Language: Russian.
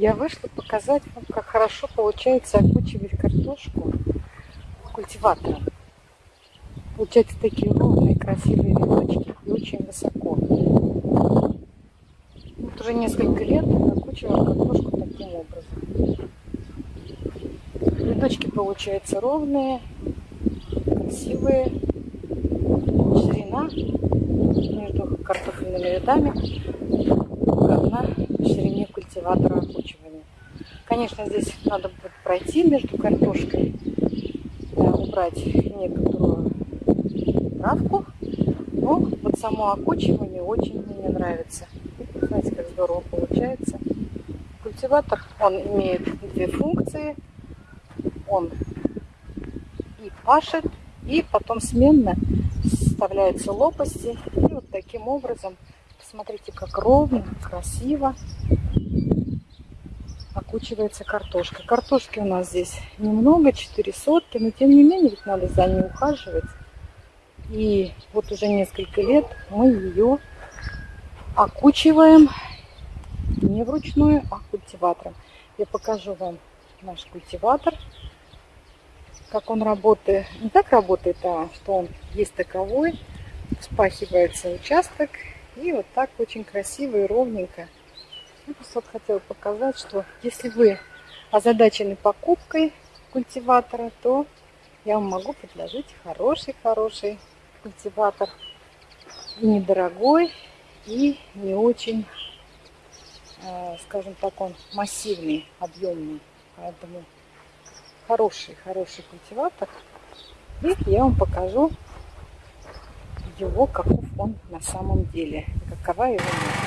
Я вышла показать вам, как хорошо получается окучивать картошку культиватором. Получаются такие ровные, красивые рядочки и очень высоко. Вот уже несколько лет окучиваем картошку таким образом. Рядочки получаются ровные, красивые. Ширина между картофельными рядами равна ширине культиватора. Конечно, здесь надо будет пройти между картошкой, да, убрать некоторую травку, но вот само окучивание очень мне нравится. Знаете, как здорово получается. Культиватор, он имеет две функции. Он и пашет, и потом сменно вставляются лопасти. И вот таким образом Смотрите, как ровно, красиво окучивается картошка. Картошки у нас здесь немного, 4 сотки, но тем не менее ведь надо за ней ухаживать. И вот уже несколько лет мы ее окучиваем не вручную, а культиватором. Я покажу вам наш культиватор, как он работает. Не так работает, а что он есть таковой. Вспахивается участок и вот так очень красиво и ровненько. Просто вот хотела показать, что если вы озадачены покупкой культиватора, то я вам могу предложить хороший-хороший культиватор. И недорогой, и не очень, э, скажем так, он массивный, объемный. Поэтому хороший-хороший культиватор. И я вам покажу его, каков он на самом деле, какова его мощь.